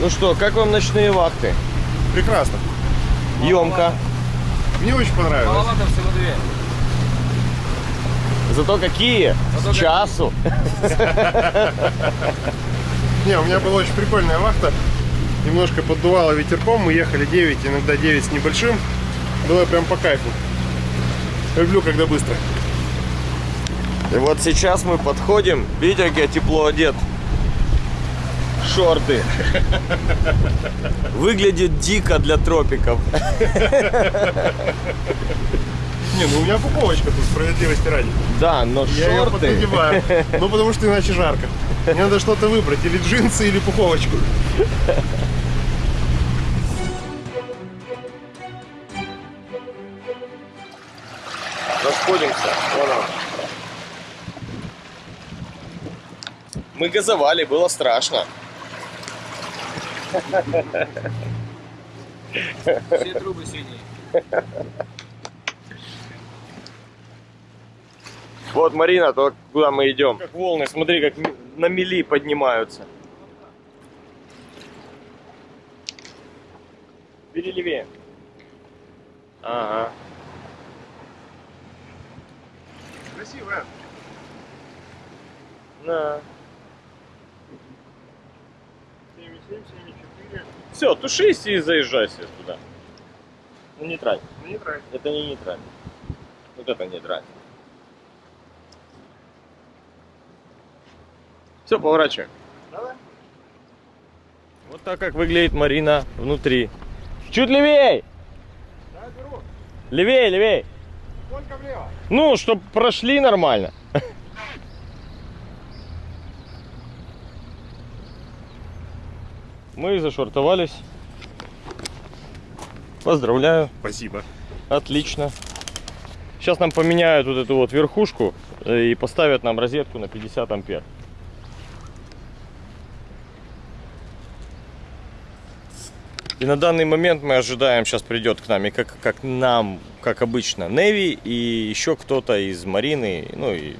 Ну что, как вам ночные вахты? Прекрасно. Емко. Мне очень понравилось. Маловато всего две. Зато какие? Зато С часу. Не, у меня была очень прикольная вахта. Немножко поддувало ветерком. Мы ехали 9, иногда 9 с небольшим. Было прям по кайфу. Люблю, когда быстро. И вот сейчас мы подходим. Видите, как я тепло одет? Шорты. Выглядит дико для тропиков. Не, ну у меня пуковочка тут, справедливости ради. Да, но Я ее шорты... поднадеваю. Ну, потому что иначе жарко. Мне надо что-то выбрать. Или джинсы, или пуховочку. Расходимся. Вон он. Мы газовали, было страшно. Все трубы синие. Вот, Марина, то куда мы идем. Как волны, смотри, как на мели поднимаются. Бери левее. Ага. Красивая. На. 7,7, 7,4. Все, тушись и заезжай себе туда. Ну, нейтраль. Ну, не трать. Это не нейтраль. Вот это нейтраль. Все, поворачиваем. Давай. Вот так как выглядит Марина внутри. Чуть левей! Да, беру. Левей, левей! Только влево. Ну, чтоб прошли нормально. Мы зашвартовались. Поздравляю, Спасибо. отлично. Сейчас нам поменяют вот эту вот верхушку э, и поставят нам розетку на 50 ампер. И на данный момент мы ожидаем, сейчас придет к нам, и как, как нам, как обычно, Неви и еще кто-то из Марины, ну и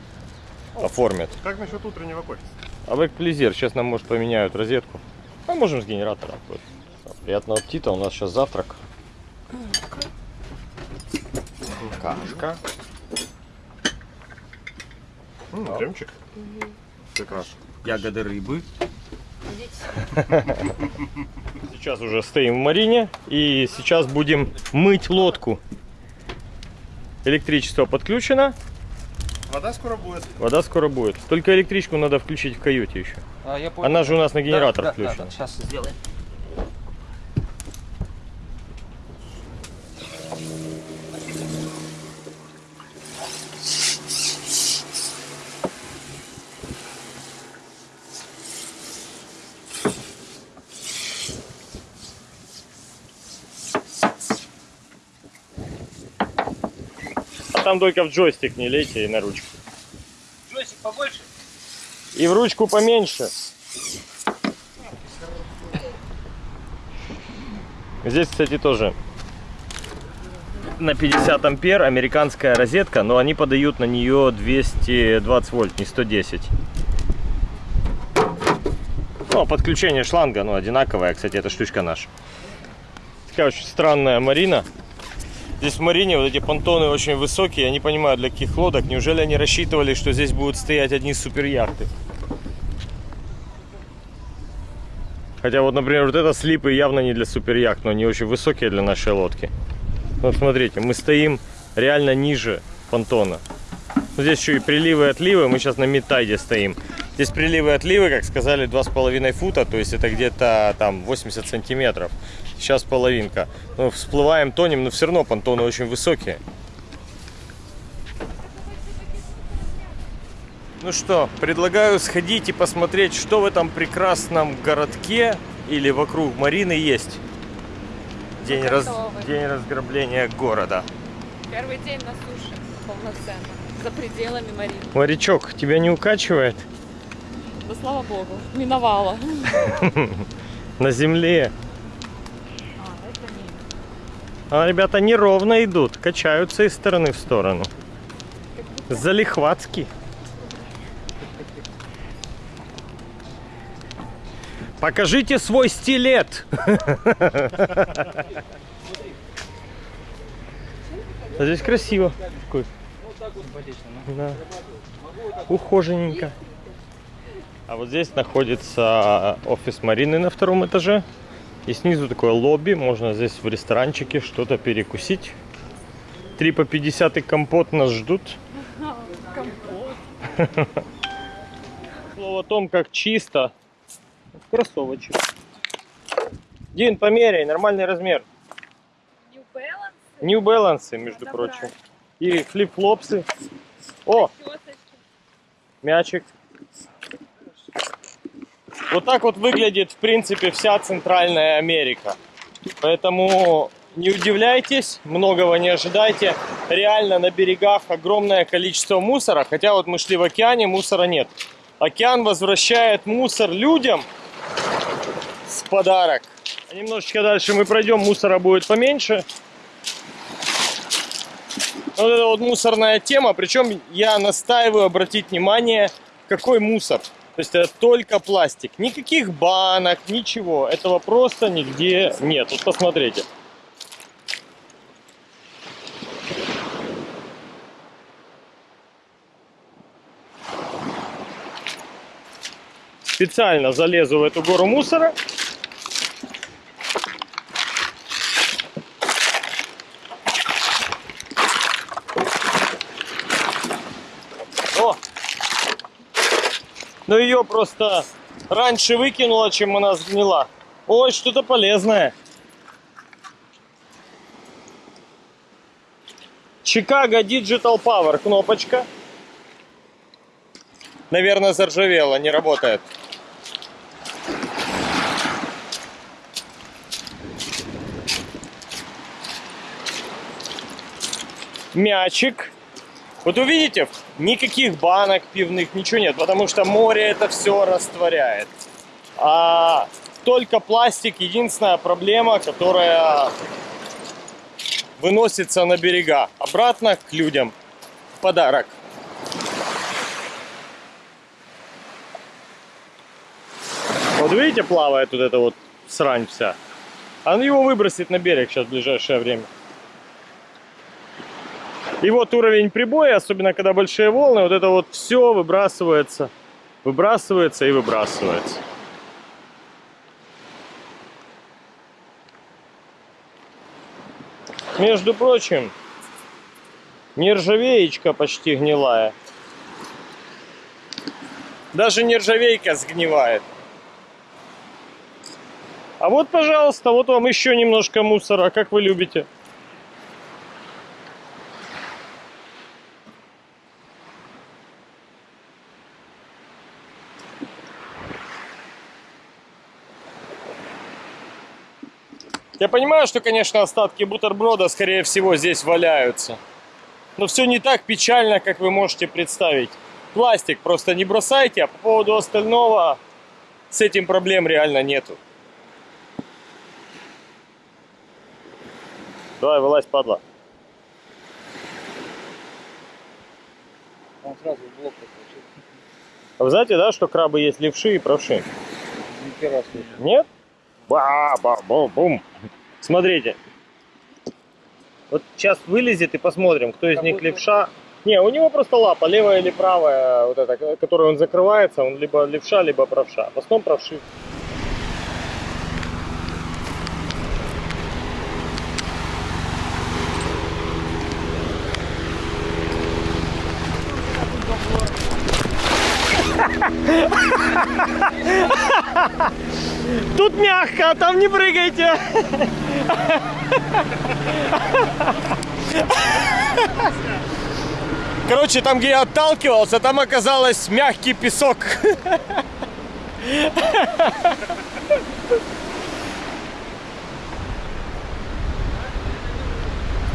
оформят. Как насчет утреннего кофе? Avec Плезир, сейчас нам, может, поменяют розетку. А можем с генератором. тоже. Приятного аппетита, у нас сейчас завтрак. Кашка. М, Кремчик. Прекрасно. Ягоды рыбы. Сейчас уже стоим в Марине и сейчас будем мыть лодку. Электричество подключено, Вода скоро будет. вода скоро будет. Только электричку надо включить в каюте еще. А, я понял. Она же у нас на генератор да, включена. Да, да, сейчас сделаем. А там только в джойстик не лейте и на ручку. Джойстик побольше? И в ручку поменьше. Здесь, кстати, тоже на 50 ампер американская розетка, но они подают на нее 220 вольт, не 110. Ну, а подключение шланга, ну, одинаковое, кстати, эта штучка наша. Такая очень странная марина. Здесь в Марине вот эти понтоны очень высокие, я не понимаю, для каких лодок. Неужели они рассчитывали, что здесь будут стоять одни суперяхты? Хотя вот, например, вот это слипы явно не для суперяхт, но они очень высокие для нашей лодки. Вот смотрите, мы стоим реально ниже понтона. Ну, здесь еще и приливы и отливы, мы сейчас на мидтайде стоим. Здесь приливы и отливы, как сказали, 2,5 фута, то есть это где-то там 80 сантиметров. Сейчас половинка. Ну, всплываем, тонем, но все равно понтоны очень высокие. Ну что, предлагаю сходить и посмотреть, что в этом прекрасном городке или вокруг Марины есть. День, раз... День разграбления города. Первый день на суше полноценно. За пределами Марины. Морячок, тебя не укачивает? Да слава богу, миновала. На земле. А, ребята неровно идут, качаются из стороны в сторону. Залихватски. Покажите свой стилет. А Здесь красиво. Какой. Да. Ухоженненько. А вот здесь находится офис Марины на втором этаже. И снизу такое лобби. Можно здесь в ресторанчике что-то перекусить. 3 по 50 и компот нас ждут. Слово о том, как чисто. Кроссовочек. Дин, померяй, нормальный размер. New Balance, New Balance, между Надо прочим. брать. И флип-флопсы. О, мячик. Вот так вот выглядит, в принципе, вся Центральная Америка. Поэтому не удивляйтесь, многого не ожидайте. Реально на берегах огромное количество мусора. Хотя вот мы шли в океане, мусора нет. Океан возвращает мусор людям с подарок. А немножечко дальше мы пройдем, мусора будет поменьше. Вот это вот мусорная тема. Причем я настаиваю обратить внимание, какой мусор. То есть это только пластик. Никаких банок, ничего. Этого просто нигде нет. Вот посмотрите. Специально залезу в эту гору мусора. О! Но ее просто раньше выкинула, чем она сгнила. Ой, что-то полезное. Chicago Digital Power кнопочка. Наверное, заржавела, не работает. Мячик. Вот увидите, никаких банок пивных, ничего нет, потому что море это все растворяет. А только пластик единственная проблема, которая выносится на берега. Обратно к людям. В подарок. Вот видите, плавает вот эта вот срань вся. Он его выбросит на берег сейчас в ближайшее время. И вот уровень прибоя, особенно когда большие волны, вот это вот все выбрасывается, выбрасывается и выбрасывается. Между прочим, нержавеечка почти гнилая. Даже нержавейка сгнивает. А вот, пожалуйста, вот вам еще немножко мусора, как вы любите. Я понимаю, что, конечно, остатки бутерброда, скорее всего, здесь валяются. Но все не так печально, как вы можете представить. Пластик просто не бросайте, а по поводу остального с этим проблем реально нету. Давай, вылазь, падла. Он сразу в блок. А вы знаете, да, что крабы есть левши и правши? Нет? ба ба бум бум Смотрите. Вот сейчас вылезет и посмотрим, кто из Как них левша. Не, у него просто лапа, левая или правая, вот эта, которой он закрывается, он либо левша, либо правша. В основном правши. Тут мягко, а там не прыгайте. Короче, там, где я отталкивался, там оказалось мягкий песок.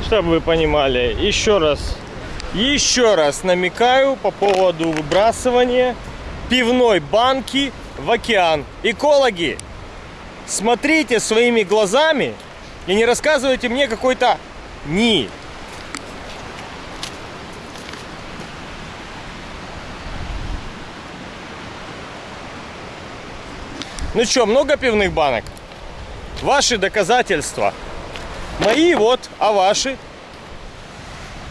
Чтобы вы понимали, еще раз, еще раз намекаю по поводу выбрасывания пивной банки в океан. Экологи, смотрите своими глазами и не рассказывайте мне какой-то ни. Ну что, много пивных банок? Ваши доказательства. Мои вот, а ваши?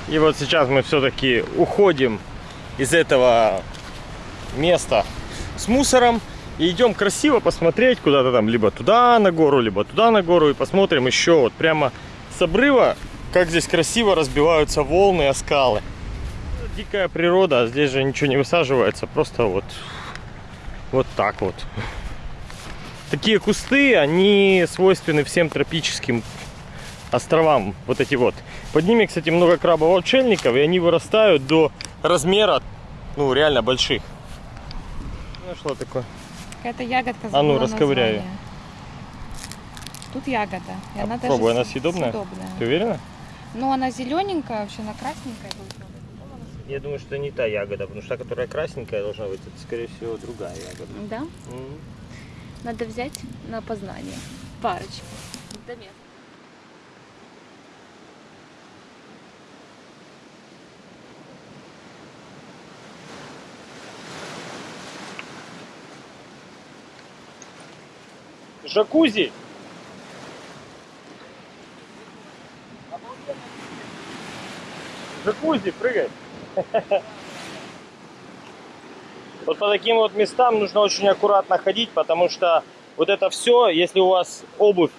И вот сейчас мы все-таки уходим из этого места с мусором и идем красиво посмотреть куда-то там, либо туда на гору, либо туда на гору и посмотрим еще вот прямо с обрыва, как здесь красиво разбиваются волны о скалы. Дикая природа, а здесь же ничего не высаживается, просто вот, вот так вот. Такие кусты, они свойственны всем тропическим островам, вот эти вот. Под ними, кстати, много крабов-отшельников, и они вырастают до размера, ну, реально больших. Нашла такое. Какая-то ягодка А ну, её. название. Тут ягода. И А она попробуй, даже она съедобная? съедобная. Ты уверена? Ну, она зелененькая, вообще она красненькая должна быть. Я думаю, что не та ягода, потому что та, которая красненькая должна быть, это, скорее всего, другая ягода. Да? Надо взять на познание. Парочку. До места. Жакузи! Жакузи, прыгай! Вот по таким вот местам нужно очень аккуратно ходить, потому что вот это все, если у вас обувь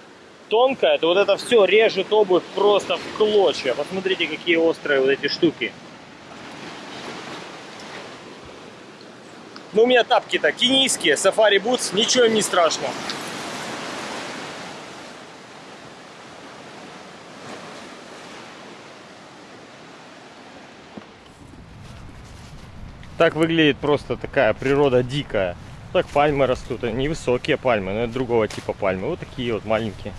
тонкая, то вот это все режет обувь просто в клочья. Посмотрите, какие острые вот эти штуки. Ну, у меня тапки-то кенийские, сафари бутс, ничего им не страшно. Так выглядит просто такая природа дикая. Так пальмы растут, они невысокие пальмы, но это другого типа пальмы. Вот такие вот маленькие.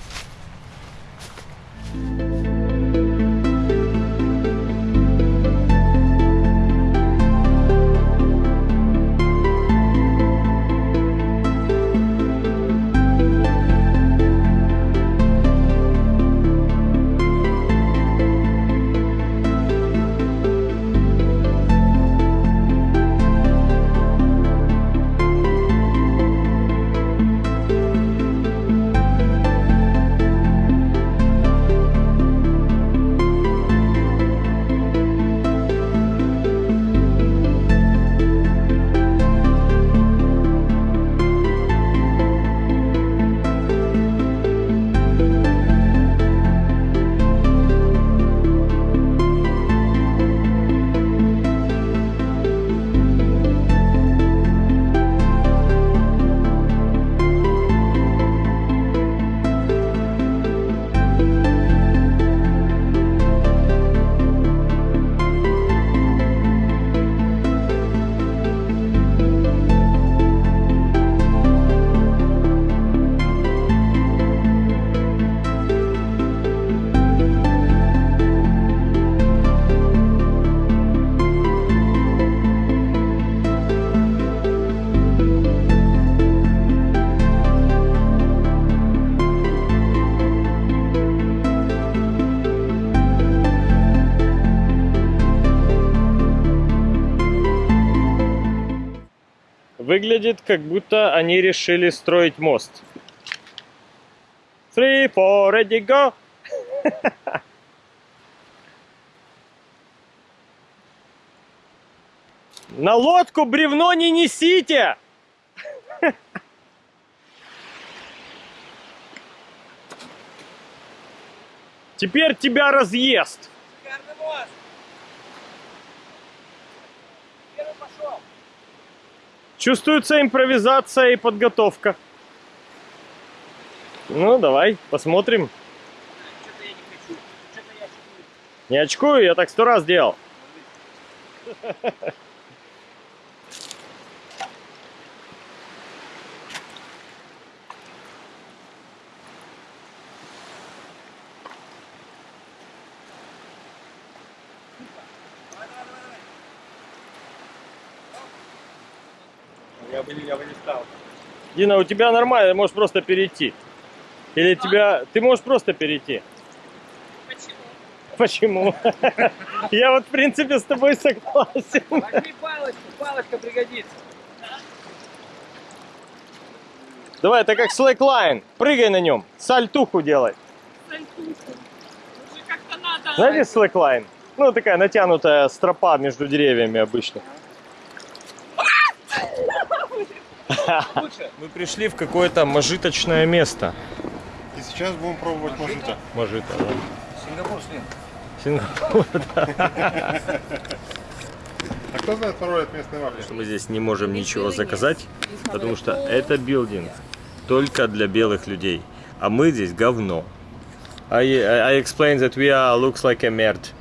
Выглядит, как будто они решили строить мост. Three, four, ready, go! На лодку бревно не несите! Теперь тебя разъест. Шикарный мост! Первый пошел! Чувствуется импровизация и подготовка. Ну, давай, посмотрим. Не очкую, я так сто раз делал. бы, я бы не стал. Дина, у тебя нормально, можешь просто перейти. Или тебя... Ты можешь просто перейти. Почему? Почему? Я вот, в принципе, с тобой согласен. Возьми палочку, палочка пригодится. Давай, это как слэклайн. Прыгай на нем. Сальтуху делай. Уже как-то надо. Знаете слэклайн? Ну, такая натянутая стропа между деревьями обычно. Мы пришли в какое-то мажиточное место. И сейчас будем пробовать мажита. Мажита, да. Сингапур, Слин. Сингапур. А кто знает пароль от местной вафли? Мы здесь не можем ничего заказать, потому что это билдинг только для белых людей. А мы здесь говно. I, I explained that we are looks like a merd.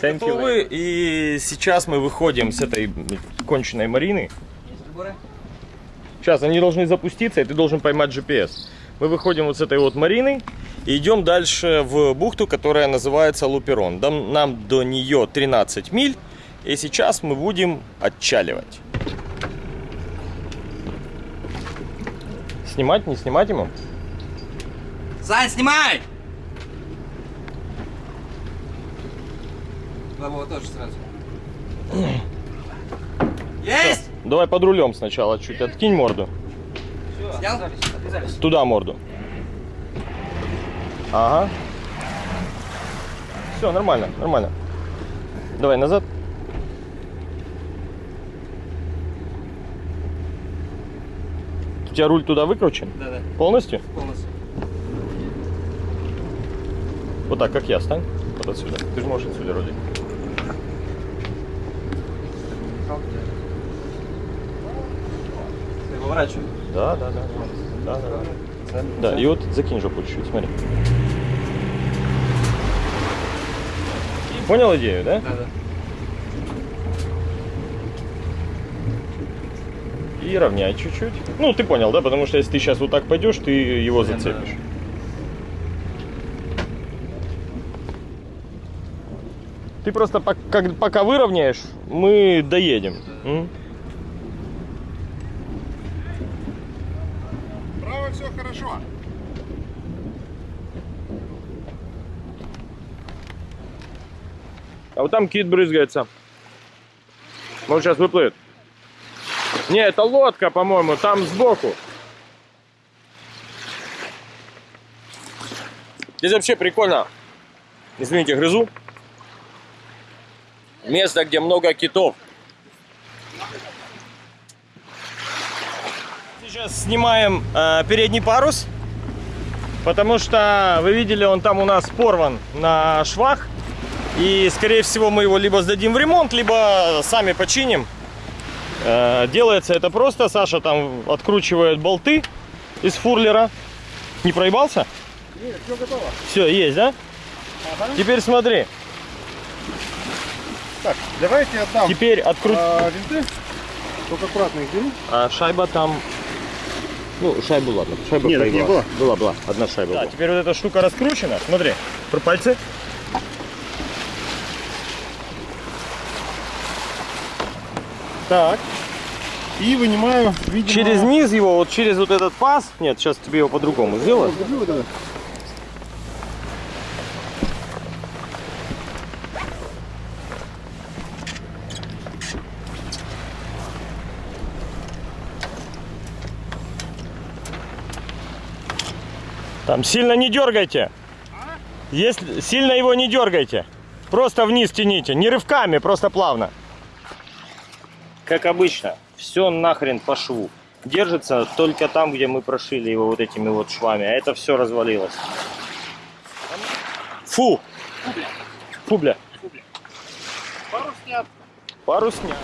Готовы, и сейчас мы выходим с этой конченной Марины. Сейчас они должны запуститься, и ты должен поймать GPS. Мы выходим вот с этой вот Марины и идем дальше в бухту, которая называется Луперон. Нам до нее 13 миль, и сейчас мы будем отчаливать. Снимать, не снимать ему? Сань, снимай! Бабова тоже сразу. Есть! Давай под рулем сначала чуть откинь морду. Снял? Отвязались. Туда морду. Ага. Все, нормально, нормально. Давай назад. У тебя руль туда выкручен? Да-да, Полностью? полностью. Вот так, как я, стань. Вот отсюда. Ты же можешь отсюда рулить. Ты поворачивай. Да, да, да. Да, да, да. Да, и вот закинь жопу чуть-чуть, смотри. Понял идею, да? Да-да. И равняй чуть-чуть. Ну, ты понял, да? Потому что если ты сейчас вот так пойдешь, ты его Да, зацепишь. Ты просто пок- как- пока выровняешь, мы доедем. Право все хорошо. А вот там кит брызгается. Он сейчас выплывет. Не, это лодка, по-моему, там сбоку. Здесь вообще прикольно. Извините, грызу. Место, где много китов. Сейчас снимаем э, передний парус. Потому что, вы видели, он там у нас порван на швах. И, скорее всего, мы его либо сдадим в ремонт, либо сами починим. Э, Делается это просто. Саша там откручивает болты из фурлера. Не проебался? Нет, все готово. Все, есть, да? Теперь смотри. Так, давайте отдам Теперь открути... а, винты. Только аккуратно их бери. А шайба там... Ну, шайбу ладно. Шайба Нет, так не было. Была, была. Одна шайба Да, теперь вот эта штука раскручена. Смотри, про пальцы. Так. И вынимаю, видимо... Через низ его, вот через вот этот паз. Нет, сейчас тебе его по-другому сделаю. Там сильно не дергайте. Если сильно его не дергайте. Просто вниз тяните. Не рывками, просто плавно. Как обычно, все нахрен по шву. Держится только там, где мы прошили его вот этими вот швами. А это все развалилось. Фу! Фу, бля. Пару снят. Пару снят.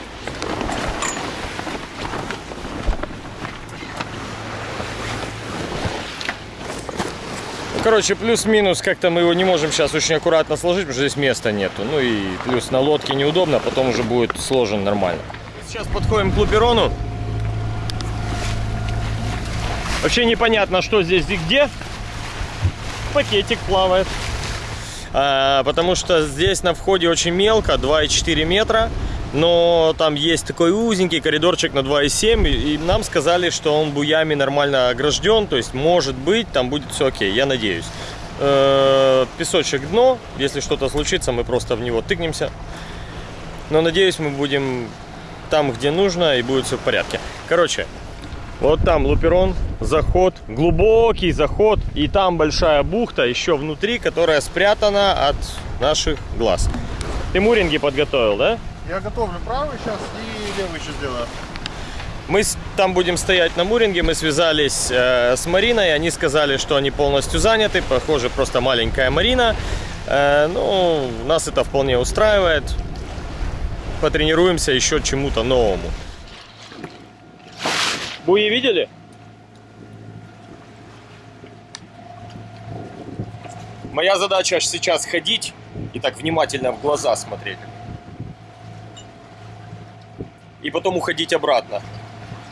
Короче, плюс-минус, как-то мы его не можем сейчас очень аккуратно сложить, потому что здесь места нету. Ну и плюс на лодке неудобно, потом уже будет сложен нормально. Сейчас подходим к луперону. Вообще непонятно, что здесь и где. Пакетик плавает. А, потому что здесь на входе очень мелко, 2,4 метра. Но там есть такой узенький коридорчик на 2,7. И нам сказали, что он буями нормально огражден. То есть, может быть, там будет все окей, я надеюсь. Э, Песочек дно. Если что-то случится, мы просто в него тыкнемся. Но надеюсь, мы будем там, где нужно, и будет все в порядке. Короче, вот там Луперон, заход, глубокий заход, и там большая бухта еще внутри, которая спрятана от наших глаз. Ты муринги подготовил, да? Я готовлю правый сейчас и левый еще сделаю. Мы там будем стоять на муринге, мы связались э, с Мариной, они сказали, что они полностью заняты, похоже, просто маленькая Марина. Э, ну, нас это вполне устраивает. Потренируемся еще чему-то новому. Буи видели? Моя задача сейчас ходить и так внимательно в глаза смотреть. И потом уходить обратно.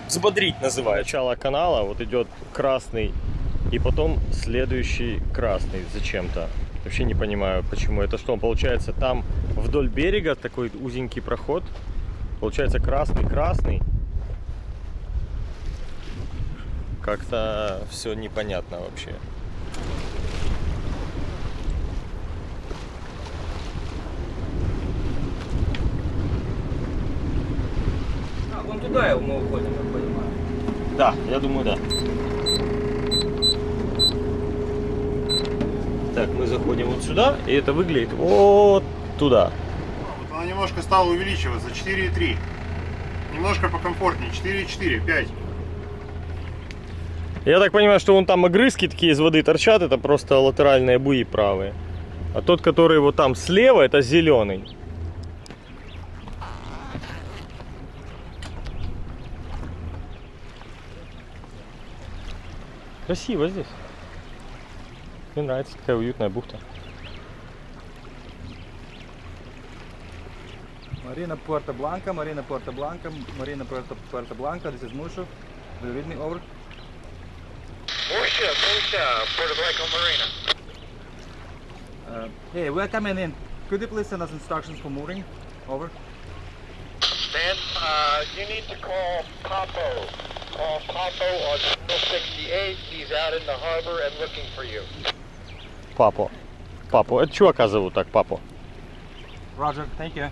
Взбодрить называют. Начало канала вот идет красный и потом следующий красный зачем-то. Вообще не понимаю, почему. Это что, получается, там вдоль берега такой узенький проход. Получается красный-красный. Как-то все непонятно вообще. А, вон туда мы уходим, я понимаю. Да, я думаю, да. Так, мы заходим вот сюда, и это выглядит вот туда. Вот она немножко стала увеличиваться. 4,3. Немножко покомфортнее. 4,4, 5. Я так понимаю, что вон там огрызки такие из воды торчат, это просто латеральные буи правые. А тот, который вот там слева, это зеленый. Красиво здесь. Мне нравится такая уютная бухта. Marina Puerto Blanca, Marina Puerto Blanca, Marina Puerto, Puerto Blanca, this is Mushu. Do you read me over? Murcia, Puerto Blanco Marina. Uh, hey, we're coming in. Could you please send us instructions for mooring? Over. Then uh, you need to call Papo. Call Papo on channel 68. He's out in the harbor and looking for you. Папо. Папу. Это чувака зовут так, папу. Roger, thank you.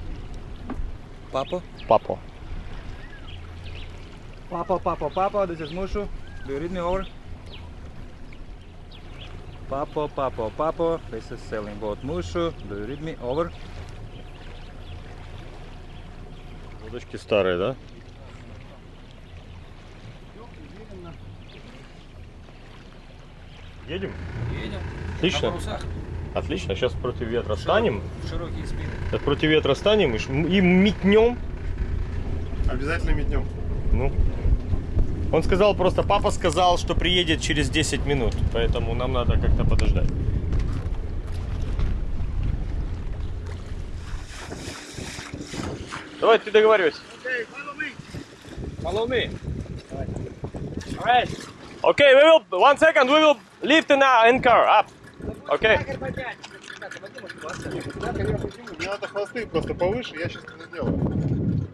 Папа? Папу. Papa, Papa, Papa, this is Mushu. Do you read me over? Papa, Papa, Papa, this is sailing boat Mushu. Do you read me over? Удочки старые, да? Едем? Едем. Отлично. Отлично. Сейчас против ветра станем. В широкие спины. Сейчас против ветра станем и, ш- и метнем. Обязательно метнем. Ну. Он сказал просто, папа сказал, что приедет через 10 минут, поэтому нам надо как-то подождать. Давай, ты договаривайся. Follow me. Okay, we will, one second, we will lift an anchor up. Okay. Мне надо хвосты просто повыше, я сейчас это сделаю.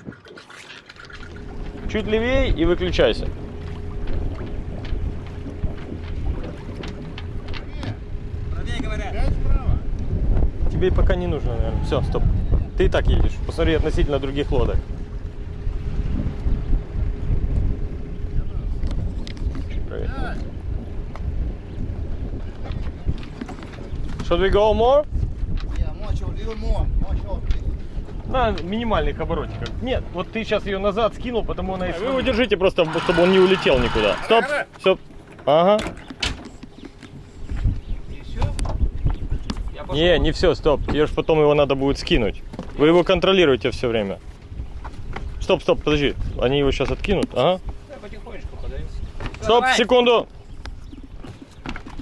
Чуть левее и выключайся. Тебе пока не нужно, наверное. Все, стоп. Ты и так едешь. Посмотри относительно других лодок. Чуть правее. Should we go more? На минимальных оборотиках. Нет, вот ты сейчас ее назад скинул, потому она. Вы его держите просто, чтобы он не улетел никуда. Стоп, все. Ага. Не, не все, стоп. Тебе ж потом его надо будет скинуть. Вы его контролируете все время. Стоп, стоп, подожди. Они его сейчас откинут. Ага. Я потихонечку подаюсь. Стоп, секунду.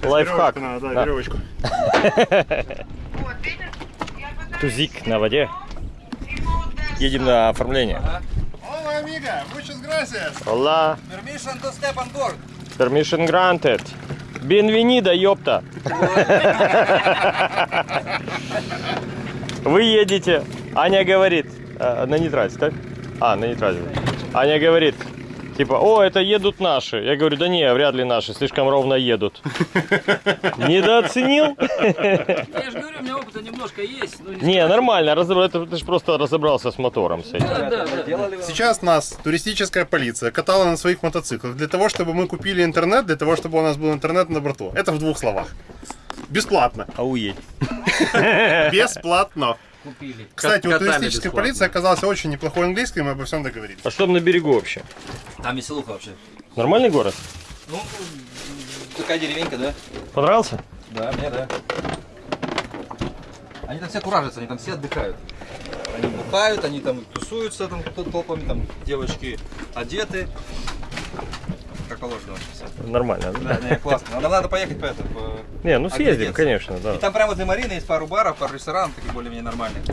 Лайфхак. Надо, да, Да. веревочку. Тузик на воде. Едем на оформление. Hola, amiga. Muchas gracias. Hola. Permission to step on board. Permission granted. Bienvenido, ёпта. Вы едете. Аня говорит. э, на нейтрале, так? А, на нейтрале. Аня говорит. Типа, о, это едут наши. Я говорю, да не, вряд ли наши, слишком ровно едут. Недооценил? Я же говорю, у меня опыта немножко есть. не нормально, ты же просто разобрался с мотором. с этим. Да, да, да. Делали вам? Сейчас нас туристическая полиция катала на своих мотоциклах для того, чтобы мы купили интернет, для того, чтобы у нас был интернет на борту. Это в двух словах. Бесплатно. Ауеть. Бесплатно. Купили. Кстати, у Котами туристической бесплатно. полиции оказался очень неплохой английский, мы обо всем договорились. А что там на берегу вообще? Там веселуха вообще. Нормальный город? Ну, такая деревенька, да? Понравился? Да, мне да. Они там все куражатся, они там все отдыхают. Они бухают, они там тусуются там тол- толпами, там девочки одеты. Как положено вообще. Нормально. Да, не, классно. Но Нам надо поехать по это. по- Не, ну съездим, конечно, да. И там прямо возле Марины есть пару баров, пару ресторанов, таких более-менее нормальных.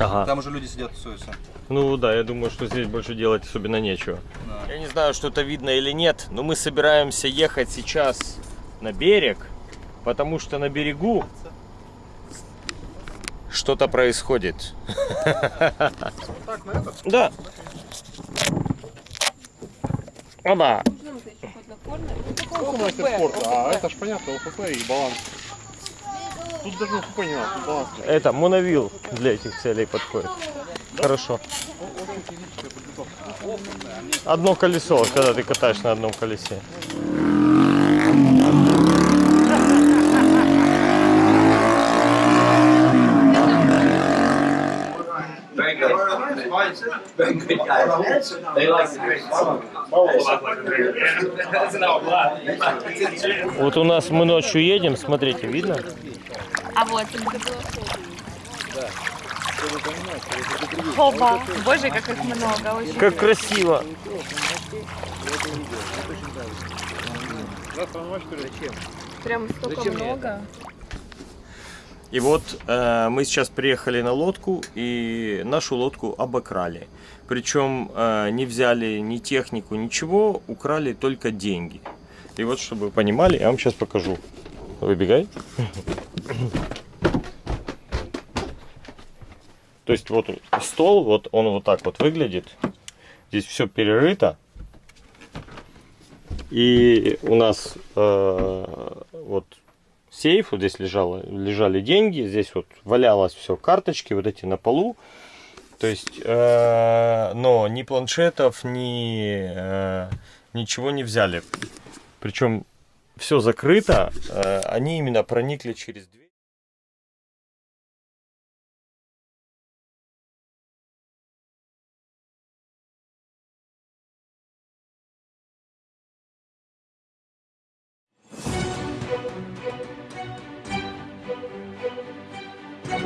Ага. Там уже люди сидят, тусуются. Ну да, я думаю, что здесь больше делать особенно нечего. Да. Я не знаю, что это видно или нет, но мы собираемся ехать сейчас на берег, потому что на берегу что-то происходит. Да. Оба. А это ж понятно, УФП и баланс. Тут даже УФП не надо, тут баланс. Это моновил для этих целей подходит. Хорошо. Одно колесо, когда ты катаешь на одном колесе. Very good. Very good guys. They like it. Вот у нас мы ночью едем, смотрите, видно? А вот. Хоба. Боже, как их много. Очень. Как красиво. Прям столько много. И вот э, мы сейчас приехали на лодку, и нашу лодку обокрали. Причем э, не взяли ни технику, ничего, украли только деньги. И вот, чтобы вы понимали, я вам сейчас покажу. Выбегай. То есть вот стол, вот он вот так вот выглядит. Здесь все перерыто. И у нас э, вот сейф, вот здесь лежало, лежали деньги, здесь вот валялось все, карточки вот эти на полу. То есть, э, но ни планшетов, ни э, ничего не взяли. Причем все закрыто, э, они именно проникли через дверь.